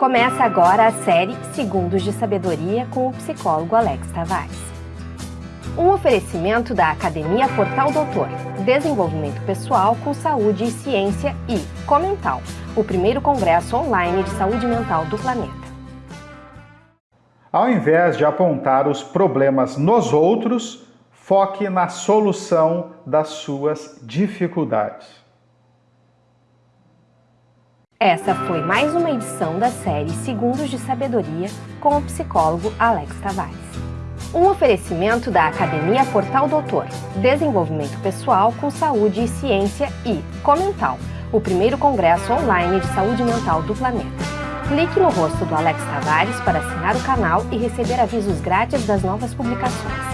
Começa agora a série Segundos de Sabedoria com o psicólogo Alex Tavares. Um oferecimento da Academia Portal Doutor, Desenvolvimento Pessoal com Saúde e Ciência e Comental, o primeiro congresso online de saúde mental do planeta. Ao invés de apontar os problemas nos outros, foque na solução das suas dificuldades. Essa foi mais uma edição da série Segundos de Sabedoria com o psicólogo Alex Tavares. Um oferecimento da Academia Portal Doutor, Desenvolvimento Pessoal com Saúde e Ciência e Comental, o primeiro congresso online de saúde mental do planeta. Clique no rosto do Alex Tavares para assinar o canal e receber avisos grátis das novas publicações.